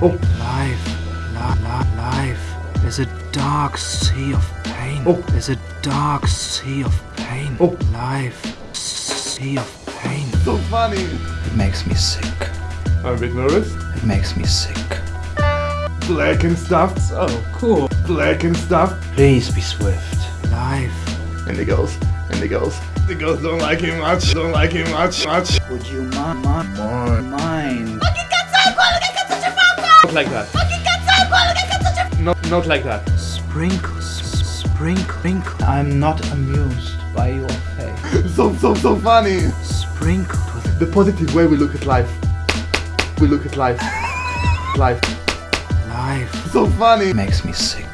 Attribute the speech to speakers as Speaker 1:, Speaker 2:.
Speaker 1: Oh.
Speaker 2: Life, la, la, life is a dark sea of pain.
Speaker 1: Oh.
Speaker 2: Is a dark sea of pain.
Speaker 1: Oh.
Speaker 2: Life, sea of pain.
Speaker 1: So funny.
Speaker 3: It makes me sick.
Speaker 1: I'm a bit nervous.
Speaker 3: It makes me sick.
Speaker 1: Black and stuff.
Speaker 4: Oh, cool.
Speaker 1: Black and stuff.
Speaker 3: Please be swift.
Speaker 2: Life,
Speaker 1: And the girls. And the girls. The girls don't like him much. Don't like him much. Much.
Speaker 3: Would you mind? Mind? mind?
Speaker 4: Like that. Not, not like that.
Speaker 2: sprinkle, sprinkle, sprinkle,
Speaker 3: I'm not amused by your face.
Speaker 1: So, so, so funny.
Speaker 2: sprinkled with
Speaker 1: The positive way we look at life. We look at life. Life.
Speaker 2: life.
Speaker 1: So funny.
Speaker 3: Makes me sick.